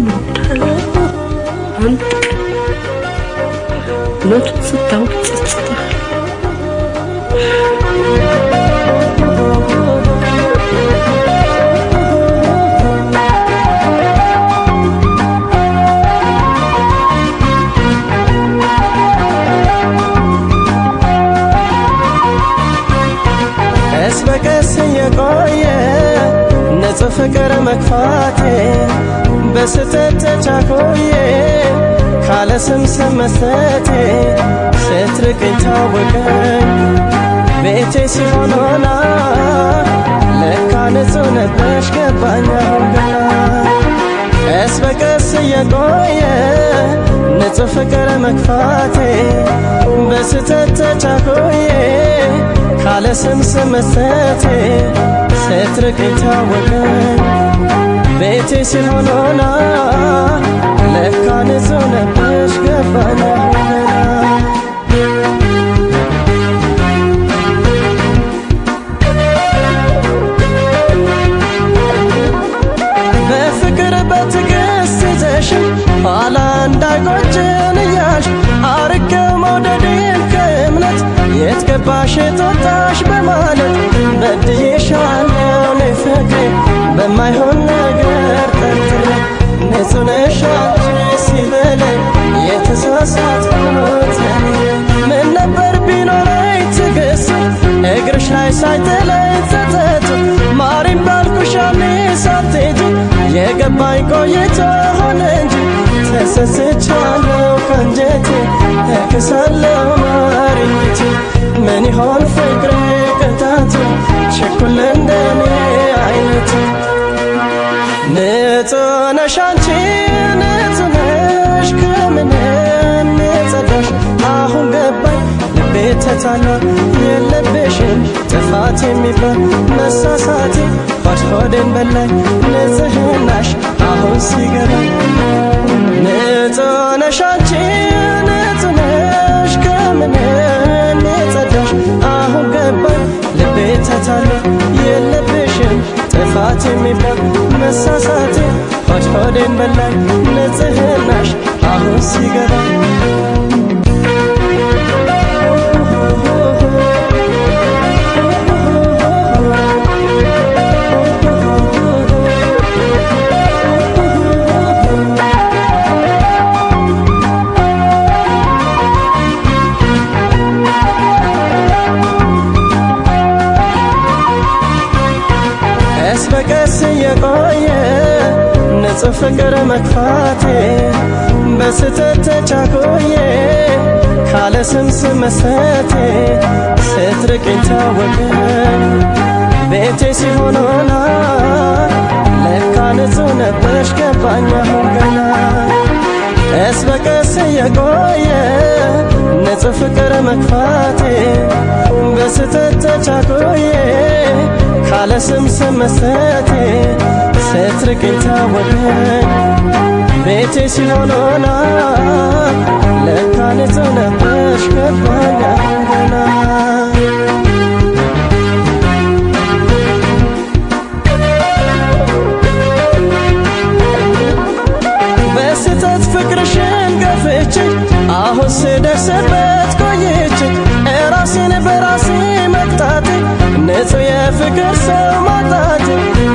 የምወደው አንተ እውነቱን ስታውቅ ጸጽተሃል። ቀስ በቀስ እየቆየ ንጹህ ፍቅር መክፋቴ በስተት ተቻኮዬ ካለ ስም ስም መስጠቴ ስትርቅኝ ታወቀኝ ቤቴ ሲሆን ሆና ለካ ንጹህ ነበርሽ ገባኝ አሁን ቀስ በቀስ እየቆየ ንጹህ ፍቅር መክፋቴ በስተት ተቻኮዬ ካለ ስም ስም መስጠቴ ስትርቅኝ ታወቀኝ ቤቴ ሆና ለካ ንጹህ ነበርሽ ገባኝ እክሳለሁ ማሪኝቴ ምን ይሆን ፍቅሬ ቅጣቱ ችኩል እንደኔ አይነቱ ንጹህ አሁን ገባኝ ልቤ ተታሏል የለብሽም ጥፋት የሚባል መሳሳቴ። ሆድ ንጽህናሽ አሁን ሲገባኝ። አንቺ ጥፋት የሚባል መሳሳቴ ሆድ ሆዴን በላኝ ንጽህናሽ አሁን ሲገባኝ ንጹህ ፍቅር መክፋቴ በስተት ተቻኮዬ ካለ ስም መስጠቴ ስትርቅኝ ታወቀኝ ቤቴ ሲሆን ሆና ለካ ንጹህ ነበርሽ ገባኝ አሁን ገና። ቀስ በቀስ እየቆየ ንጹህ ፍቅር መክፋቴ በስተት ተቻኮዬ ካለ ስም ስም ስትርቅኝ ታወቀኝ ቤቴ ሲሆን ሆና ለካ ንጹህ ነበርሽ ገባኝ አሁን ገና በስተት ፍቅርሽን ገፍቼ አሁን ስደርስበት ቆይቼ ራሴን በራሴ መቅጣቴ ንጹህ የፍቅር ሰው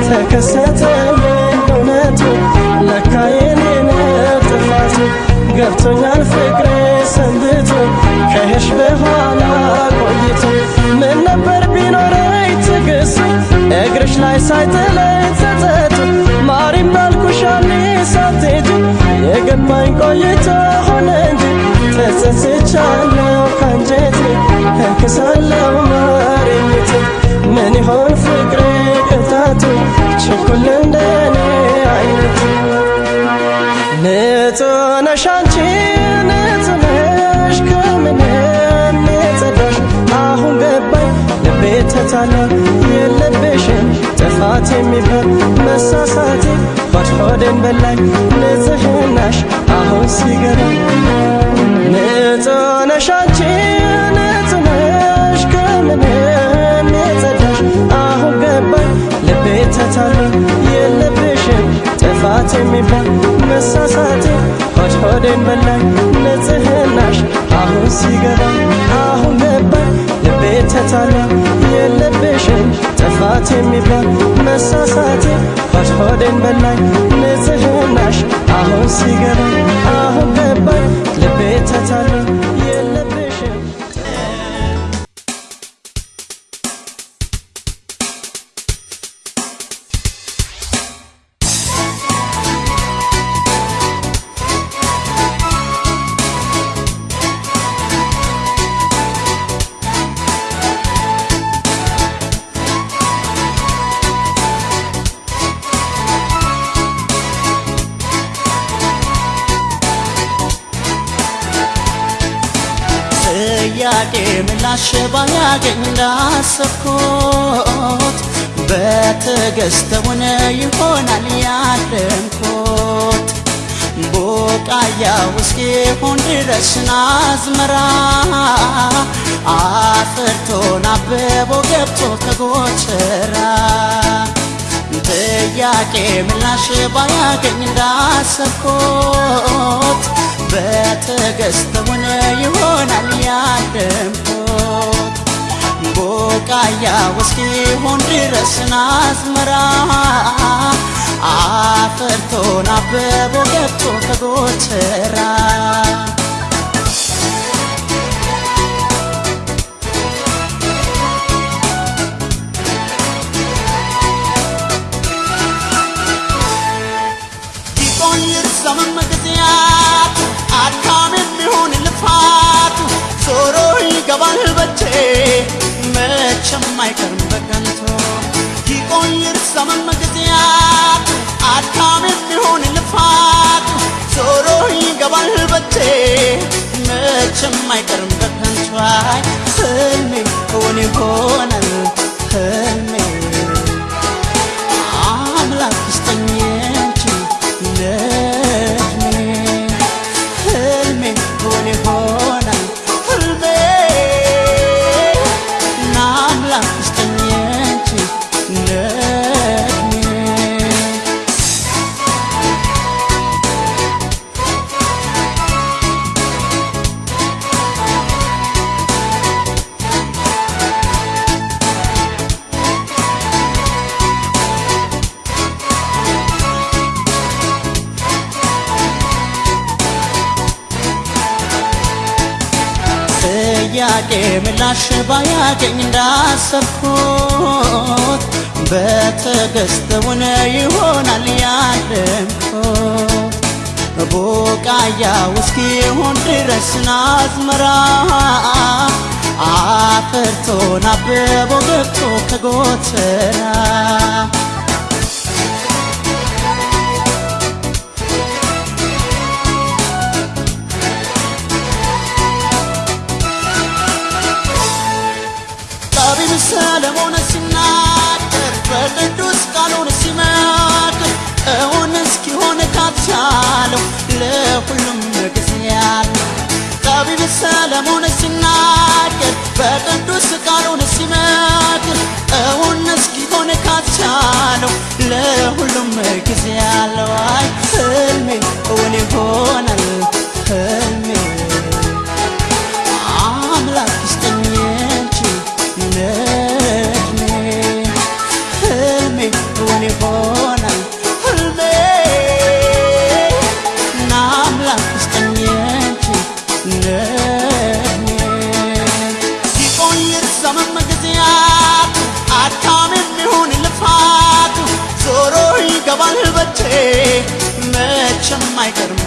ተከሰተልኝ እውነቱ ለካ የኔ ነው ጥፋቱ ገብቶኛል ፍቅሬ ሰንብቶ ከሄድሽ በኋላ ቆይቶ ምን ነበር ቢኖረኝ ትዕግስት እግርሽ ላይ ሳይጥለኝ ጸጸቱ ማሪም ባልኩሽ ያኔ ሳትሄጂ የገባኝ ቆይቶ ሆነ እንጂ ተጸጽቻለሁ ከንጀቴ እክሳለሁ ማሪኝቴ ምን ይሆን ፍቅሬ ቅጣቱ ችኩል እንደኔ አይነቱ ንጹህ ነሽ አንቺ ንጹህ ነሽ ከምንም የጸዳሽ አሁን ገባኝ ልቤ ተታሏል የለብሽም ጥፋት የሚባል መሳሳቴ ሆድ ሆዴን በላኝ ንጽህናሽ አሁን ሲገባኝ ንጹህ ነሽ አንቺ ጥፋት የሚባል መሳሳቴ ሆድ ሆዴን በላኝ ንጽህናሽ? አሁን ሲገባኝ አሁን ገባኝ ልቤ ተታላ የለብሽም ጥፋት የሚባል መሳሳቴ ሆድ ሆዴን በላኝ ንጽህናሽ? አሁን ሲገባኝ አሁን ገባኝ ልቤ ተታላ ጥያቄ ምላሽ ባያገኝ እንዳሰብኩት በትዕግስት ሆነ ይሆናል ያለምኩት ቡቃያ እስኪሆን ድረስ አዝመራ አፍርቶን አብቦ ገብቶ ከጎተራ። ጥያቄ ምላሽ ባያገኝ እንዳሰብኩት በትዕግስት ሆነ ይሆናል ያለምኩት ቡቃያ እስኪሆን ድረስ አዝመራ አፍርቶን አብቦ ገብቶ ከጎተራ ይቆይር ዘመን ልፋት ዞሮ ይገባል በቼ መቼም አይቀርም በከንቱ ይቆይር ዘመን ጊዜያት አድካም የሚሆን ልፋት ዞሮ ይገባል በቼ መቼም ባያገኝ እንዳሰብኩት በትዕግስት ይሆናል ያለምኩት ቡቃያ እስኪሆን ድረስ አዝመራ አፍርቶን አብቦ ገብቶ ከጎተራ እውን እስኪሆን ካቻለው ለሁሉም ጊዜ ያለው ጠቢብ ሰለሞን ሲናገር በቅዱስ ቃሉን ሲመክር እውን እስኪሆን ካቻለው ለሁሉም ጊዜ ያለው አይ ህልሜ እውን ይሆናል ህልሜ መቼም አይቀርም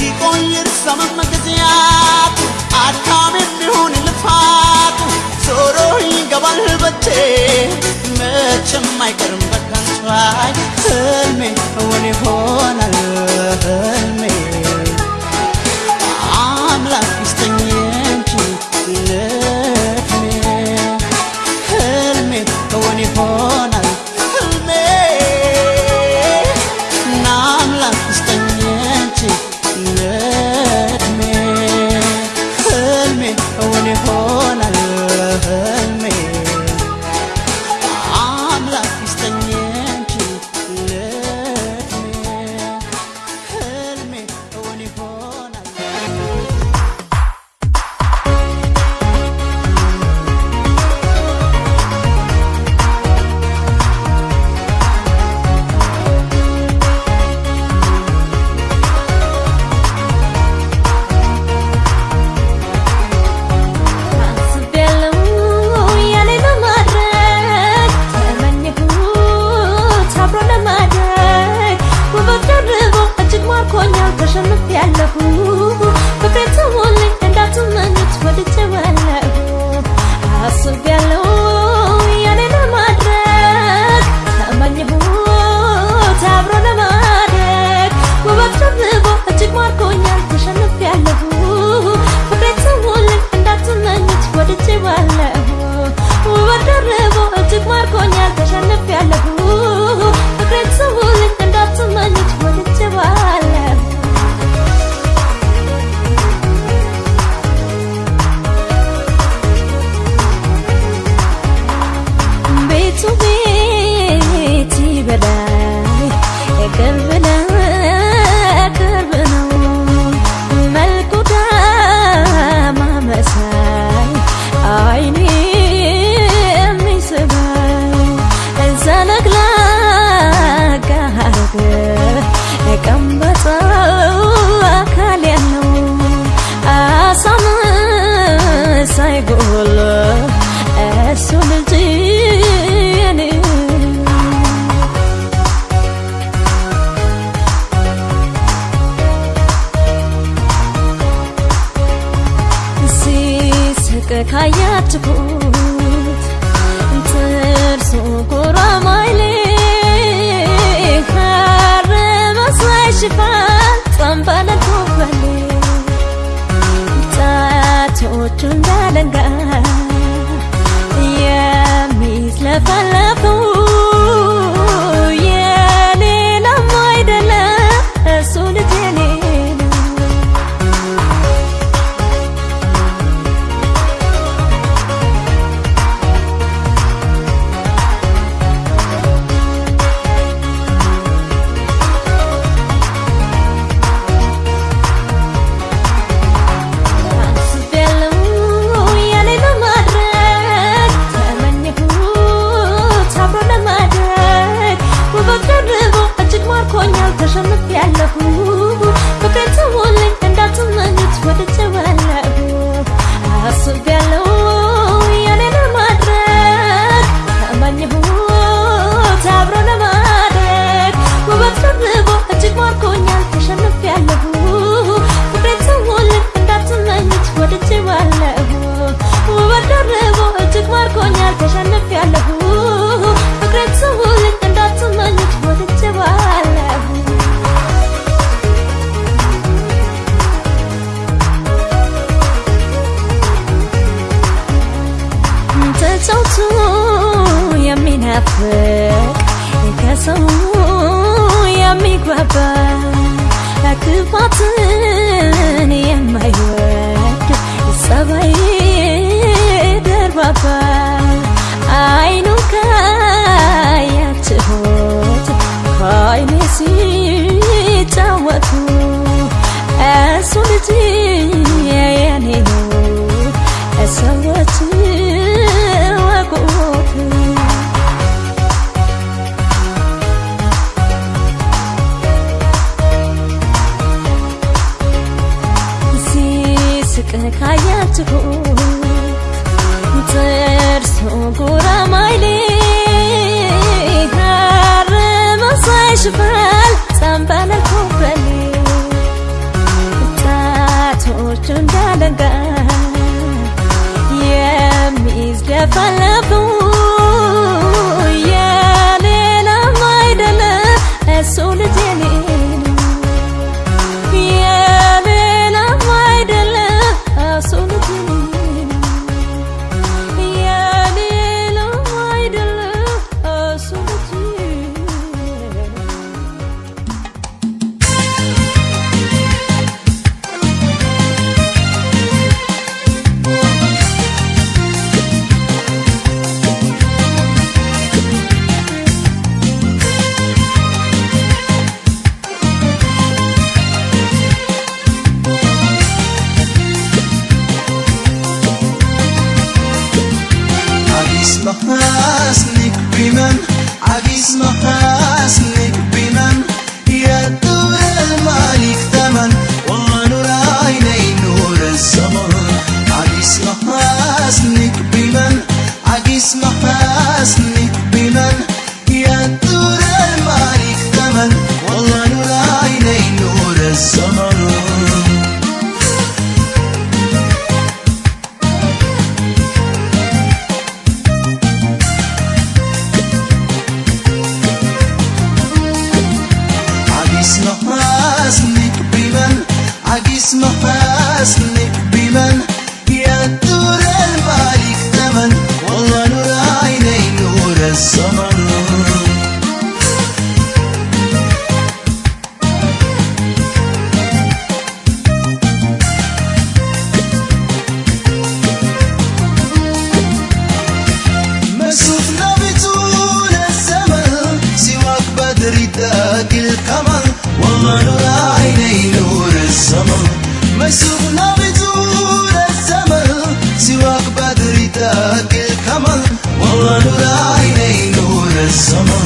ይቆይር ዘመን ጊዜያት አድካም የሚሆን ልፋት ዞሮ ይገባል በቼ መቼም አይቀርም በከንቱ። አይ ህልሜ እውን ይሆናል gola, é my القمر العينين نور السمر مسوقنا بطول الزمن سواك بدري تاك الكمر والله العينين نور السمر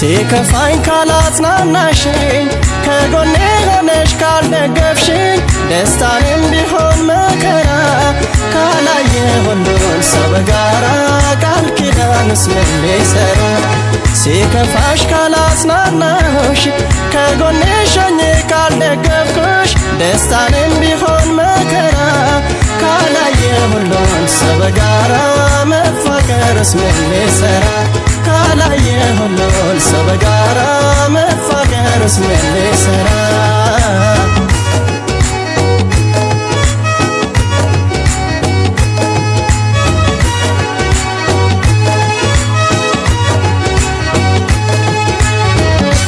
ሲከፋኝ ካላጽናናሽኝ ከጎኔ ሆነሽ ካልደገፍሽኝ ደስታንም ቢሆን መከራ ካላየ ሁሉን ሰው በጋራ ቃል ኪዳንስ ምን ሊሰራ። ሲከፋሽ ካላጽናናሁሽ ከጎኔ ሾኜ ካልደገፍኩሽ ደስታንም ቢሆን መከራ ካላየ ሁሉን ሰው በጋራ መፋቀርስ ምን ሊሰራ ካላየ ሁሉን ሰው በጋራ መፋቀርስ ምን ሊሰራ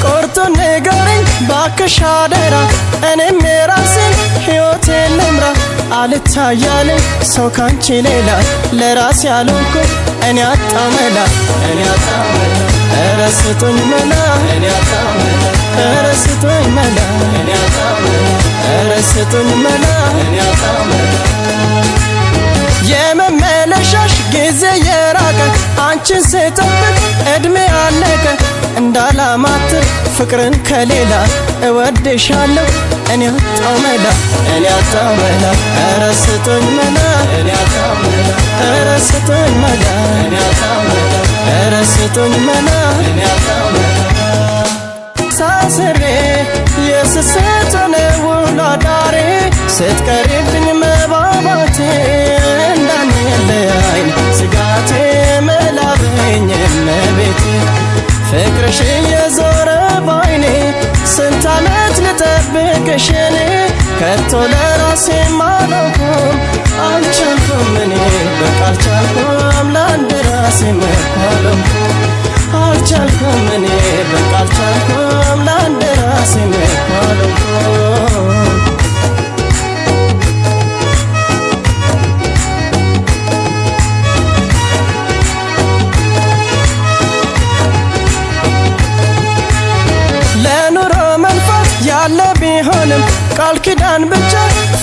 ቆርጦ ንገረኝ ባክሽ አደራ እኔም የራሴን ሕይወቴን ልምራ አልታያለኝ ሰው ካንቺ ሌላ ለራሴ ያልሆንኩ እኔ አጣመላ እኔ አጣመላ ኧረ ስጡኝ መላ እኔ አጣመላ ኧረ ስጡኝ መላ እኔ አጣመላ ኧረ ስጡኝ መላ እኔ አጣመላ የመመለሻሽ ጊዜ የራቀ አንቺን ስጠብቅ እድሜ አለቀ እንዳላማትር ፍቅርን ከሌላ እወድሻለሁ። እኔ አጣመላ እኔ አጣመላ ኧረ ስቶኝ መላ ኧረ ስቶኝ መላ ኧረ ስቶኝ መላ ሳስሬ የስስት ነው ላዳሬ ስትቀሪብኝ መባባቴ እንዳንለያይን ስጋቴ መላበኝ እመቤቴ ፍቅርሽ የዞረ ባይኔ ስንት ዓመት ልጠብቅሽ እኔ? ከቶ ለራሴ ማለኩም አልቻልኩም እኔ። በቃ አልቻልኩም ለአንድ ራሴ መኳለምኩም አልቻልኩም እኔ። በቃ አልቻልኩም ለአንድ ራሴ መኳለምኩም ቢሆንም ቃል ኪዳን ብቻ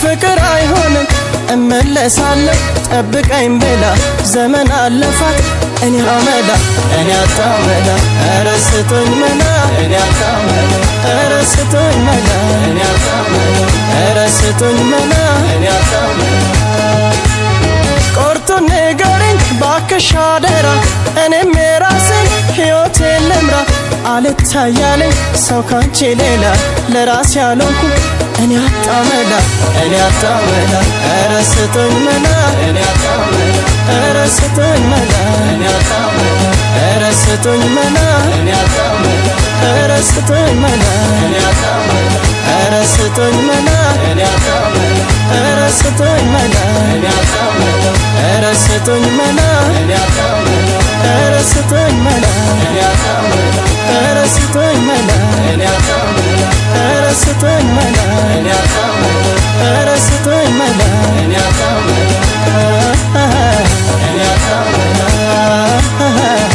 ፍቅር አይሆንም። እመለሳለሁ ጠብቀኝ ብላ ዘመን አለፋት። እኔ አመላ እኔ አጣመላ ኧረ መላ እኔ አጣመላ ኧረ መላ እኔ አጣመላ ኧረ መላ። እኔ አጣመላ ንገረኝ ባክሽ አደራ እኔም የራሴን ሕይወቴን ልምራ። አልታያለኝ ሰው ካንቺ ሌላ ለራሴ ያልሆንኩ እኔ አጣመላ እኔ አጣመላ ኧረ ስጡኝ መላ እኔ አጣመላ ኧረ ስጡኝ መላ ኧረ ስጡኝ አጣመላ ኧረ ስጡኝ መላ ኧረ ስጡኝ አጣመላ ኧረ ስጡኝ መላ ኧረ ስጡኝ አጣመላ ኧረ ስጡኝ መላ ኧረ ስጡኝ መላ ኧረ ስጡኝ መላ ኧረ ስጡኝ መላ And that's all I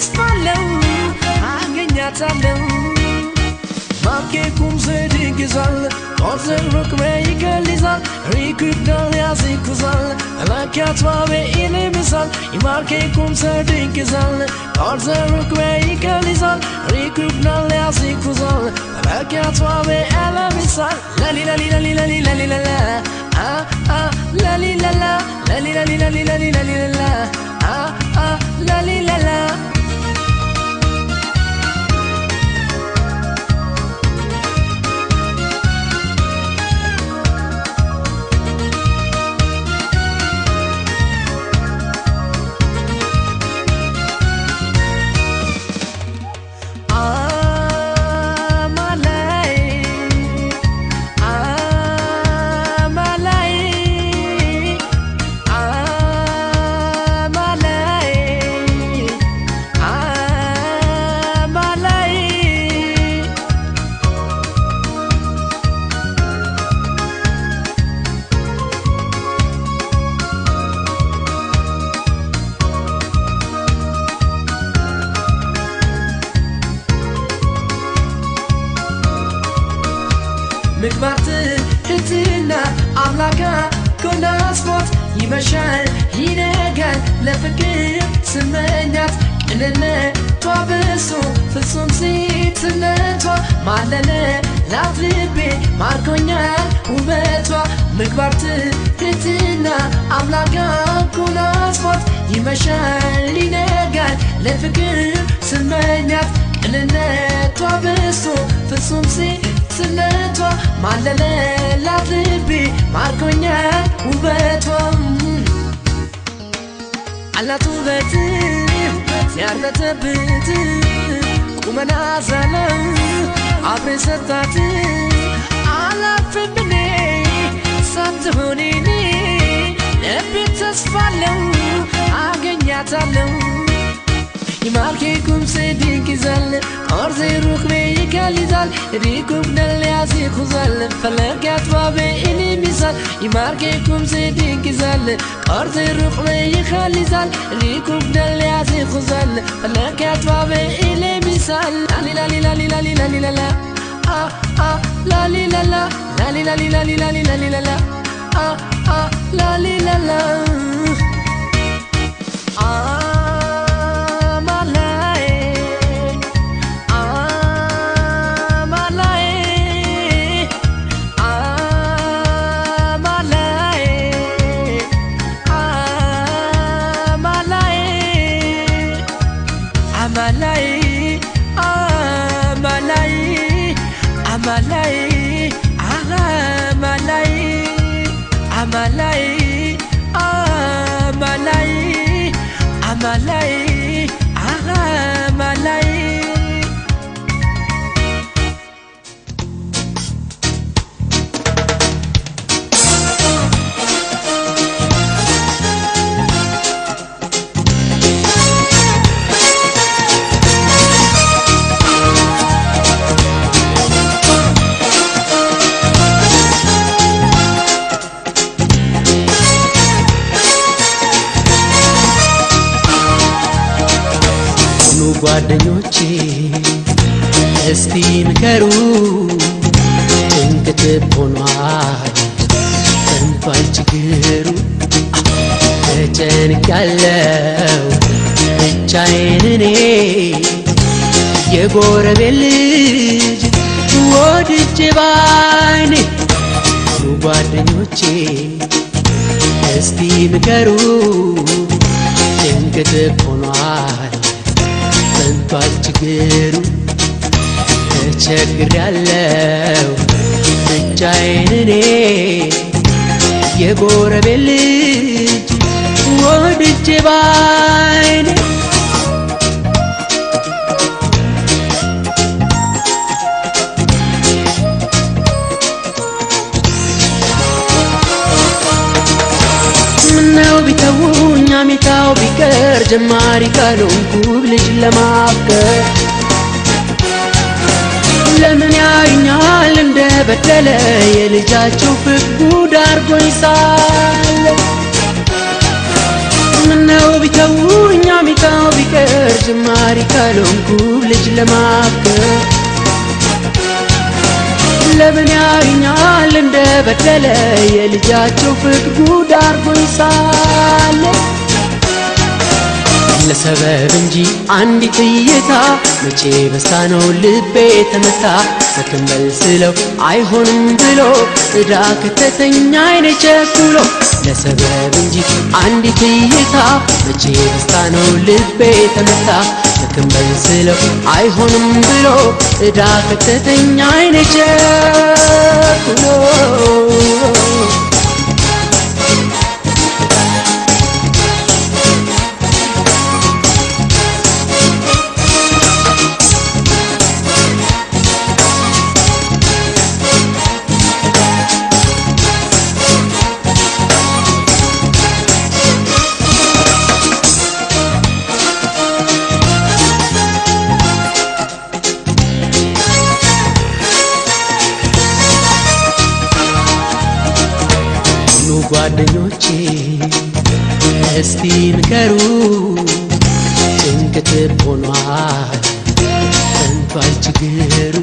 ተስፋለው አገኛታለው ባኬ ኩምዘድ ይግዛል ኦርዘን ሩክሜ ይገልዛል ሪክዳል ያዝኩዛል ላኪያትባቤ ይልምሳል ይማርኬ ኩምዘድ ይግዛል ኦርዘን ሩክሜ ይገልዛል ሪክዳል ያዝኩዛል ላኪያትባቤ ያለምሳል ለሊለሊለሊለሊለሊለላ ላሊላላ ላሊላሊላሊላሊላላ ላሊላላ ይመሻል ይነጋል ለፍቅር ስመኛት ቅንነቷ ብሶ ፍጹም ሴትነቷ ማለለ ላት ልቤ ማርኮኛል ውበቷ ምግባር ትህትና አምላካ ጎናስፎት ይመሻል ይነጋል ለፍቅር ስመኛት ቅንነቷ ብሶ ፍጹም ሴትነቷ ማለለላት ልቤ ማርኮኛል ውበቷ አላት ውበት ሲያርበተብት ቁመና ዘለ አብሬ ሰጣት አላፍም እኔ ሳትሆን ተስፋለው አገኛታለው ይማርኬ ቁምሴ ድንቅ ኦርዜ ሩክቤ اللي زال ريكم اللي عزيق وزل فلقات بابي إني مثال يماركيكم زيدين قرض الروح الرقم يخلي زال ريكم نلي عزي خزال فلاك عطوا بإني مثال لالي لالي لالي لالي لالي لالا آه آه لالي لالا لالي لالي لالي لالي لالي لالا آه آه لالي لالا آه ጓደኞቼ እስቲ ምከሩ ጭንቅት ሆኗል ሰንቷል ችግሩ ተጨንቅ ያለው ብቻዬን እኔ የጎረቤት ልጅ ወድጄ ባይኔ ጓደኞቼ እስቲ ምከሩ ጭንቅት ሆኗል ጸንቷል ችግሩ ተቸግሬያለሁ። ብቻዬን እኔ የጎረቤት ልጅ ወድጄ ባይኔ አሜታው ቢቀር ጀማሪ ካልሆንኩ ልጅ ለማፍቀር። ለምን ያዩኛል? እንደ በደለ የልጃቸው ፍቅር ጉድ አርጎኝ ሳለ። ምነው ቢተውኝ አሜታው ቢቀር ጀማሪ ካልሆንኩ ልጅ ለማፍቀር። ለምን ያዩኛል? እንደ በደለ የልጃቸው ፍቅር ጉድ አርጎኝ ሳለ ለሰበብ እንጂ አንዲት እይታ መቼ በሳ ነው ልቤ ተመታ? ሰክንበል ስለው አይሆንም ብሎ እዳ ከተተኛ አይኔ ቸኩሎ። ለሰበብ እንጂ አንዲት እይታ መቼ በስታ ነው ልቤ ተመታ? ሰክንበል ስለው አይሆንም ብሎ እዳ ከተተኛ አይኔ ቸኩሎ ጓደኞቼ እስቲ ንገሩ ጭንቅት ሆኗል ሰንቷል ችግሩ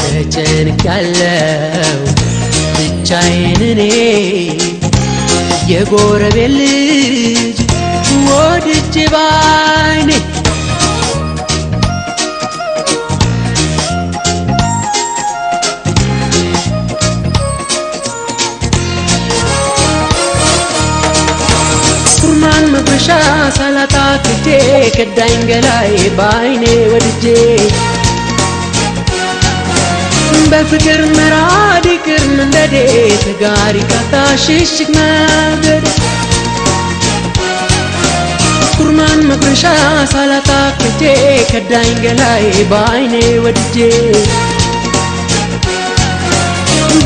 ተጨንቅ ያለው ብቻዬን እኔ የጎረቤት ከዳኝ ገላይ በአይኔ ወድጄ በፍቅር መራድ ይቅር መንደዴ ተጋሪ ካታ ሽሽግ መንገድ ኩርማን መጉረሻ ሳላጣ ክጄ ከዳኝ ገላይ በአይኔ ወድጄ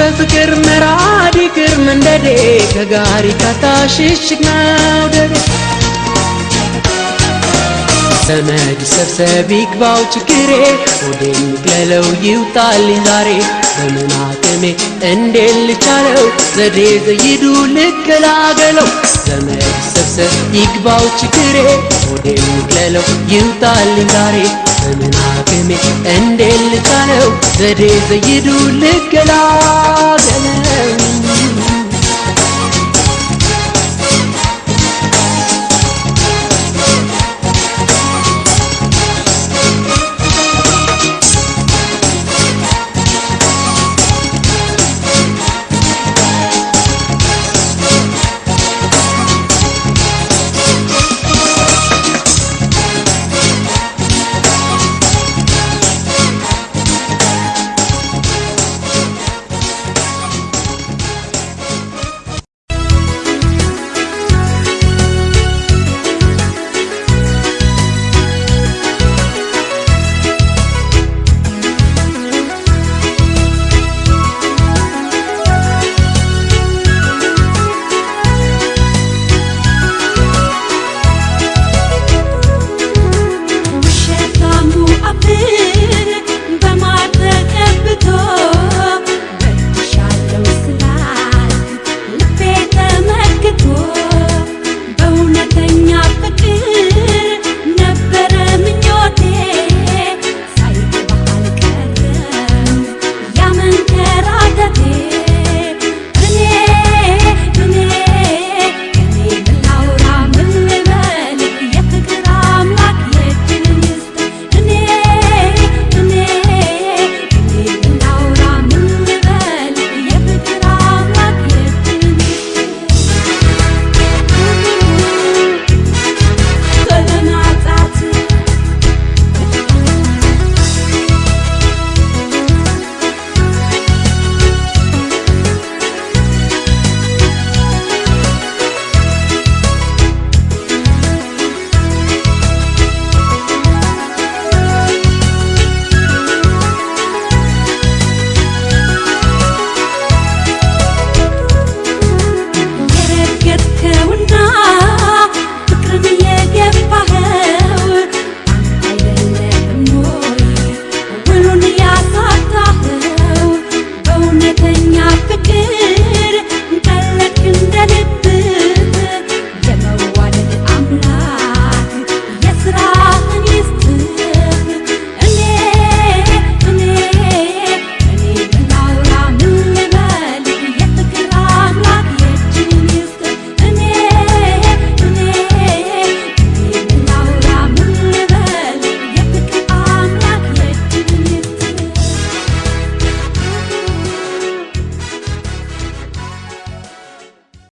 በፍቅር መራድ ይቅር መንደዴ ከጋሪ ካታ ሽሽግ መውደዴ ዘመድ ሰብሰብ ይግባው ችግሬ ወደ የሚቅለለው ይውጣልኝ ዛሬ። በምን አቅሜ እንዴት ልቻለው? ዘዴ ዘይዱ ልገላገለው። ዘመድ ሰብሰብ ይግባው ችግሬ ወደ የሚቅለለው ይውጣልኝ ዛሬ። በምን አቅሜ እንዴት ልቻለው? ዘዴ ዘይዱ ልገላገለው